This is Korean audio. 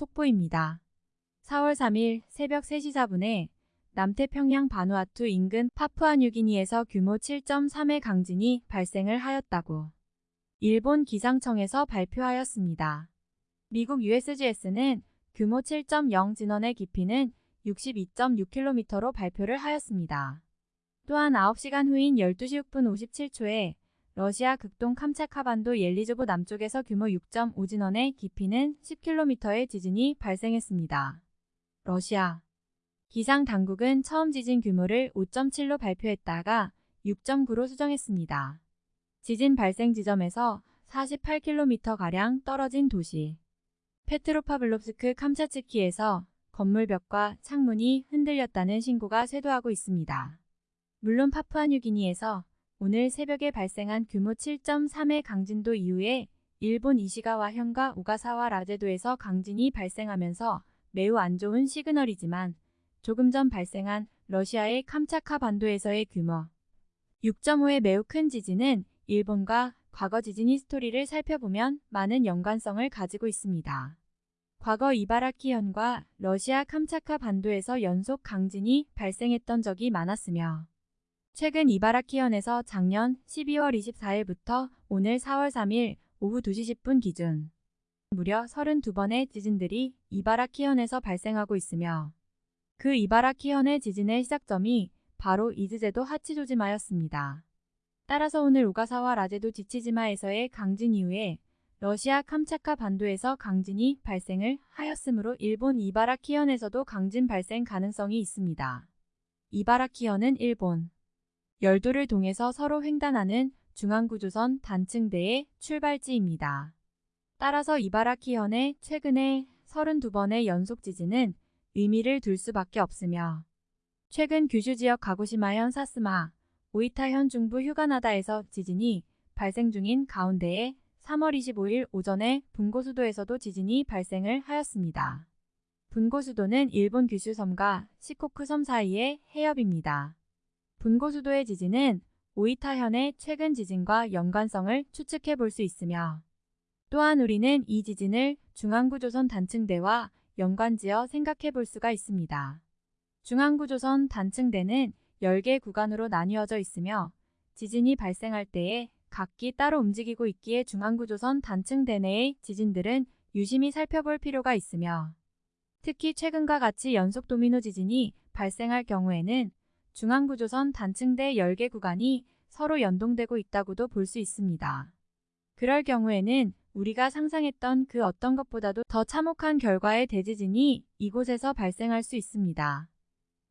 속보입니다. 4월 3일 새벽 3시 4분에 남태평양 바누아투 인근 파푸아뉴기니에서 규모 7.3의 강진이 발생을 하였다고 일본 기상청에서 발표하였습니다. 미국 USGS는 규모 7.0 진원의 깊이는 62.6km로 발표를 하였습니다. 또한 9시간 후인 12시 6분 57초에 러시아 극동 캄차카반도 옐리조브 남쪽에서 규모 6.5 진원의 깊이는 10km의 지진이 발생했습니다. 러시아 기상 당국은 처음 지진 규모를 5.7로 발표했다가 6.9로 수정했습니다. 지진 발생 지점에서 48km가량 떨어진 도시 페트로파블롭스크 캄차츠키에서 건물벽과 창문이 흔들렸다는 신고가 쇄도하고 있습니다. 물론 파푸아뉴기니에서 오늘 새벽에 발생한 규모 7.3의 강진도 이후에 일본 이시가와 현과 오가사와 라제도에서 강진이 발생하면서 매우 안 좋은 시그널이지만 조금 전 발생한 러시아의 캄차카 반도에서의 규모 6.5의 매우 큰 지진은 일본과 과거 지진 히스토리를 살펴보면 많은 연관성을 가지고 있습니다. 과거 이바라키현과 러시아 캄차카 반도에서 연속 강진이 발생했던 적이 많았으며 최근 이바라키현에서 작년 12월 24일부터 오늘 4월 3일 오후 2시 10분 기준 무려 32번의 지진들이 이바라키현에서 발생하고 있으며 그 이바라키현의 지진의 시작점이 바로 이즈제도 하치조지마였습니다. 따라서 오늘 오가사와 라제도 지치지마에서의 강진 이후에 러시아 캄차카 반도에서 강진이 발생을 하였으므로 일본 이바라키현에서도 강진 발생 가능성이 있습니다. 이바라키현은 일본 열도를 통해서 서로 횡단하는 중앙구조선 단층대의 출발지입니다. 따라서 이바라키현의 최근의 32번의 연속 지진은 의미를 둘 수밖에 없으며 최근 규슈 지역 가고시마현 사스마, 오이타현 중부 휴가나다에서 지진이 발생 중인 가운데에 3월 25일 오전에 분고수도에서도 지진이 발생을 하였습니다. 분고수도는 일본 규슈섬과 시코쿠섬 사이의 해협입니다. 분고수도의 지진은 오이타현의 최근 지진과 연관성을 추측해 볼 수 있으며 또한 우리는 이 지진을 중앙구조선 단층대와 연관지어 생각해 볼 수가 있습니다. 중앙구조선 단층대는 10개 구간으로 나뉘어져 있으며 지진이 발생할 때에 각기 따로 움직이고 있기에 중앙구조선 단층대 내의 지진들은 유심히 살펴볼 필요가 있으며 특히 최근과 같이 연속 도미노 지진이 발생할 경우에는 중앙구조선 단층대 10개 구간이 서로 연동되고 있다고도 볼 수 있습니다. 그럴 경우에는 우리가 상상했던 그 어떤 것보다도 더 참혹한 결과의 대지진이 이곳에서 발생할 수 있습니다.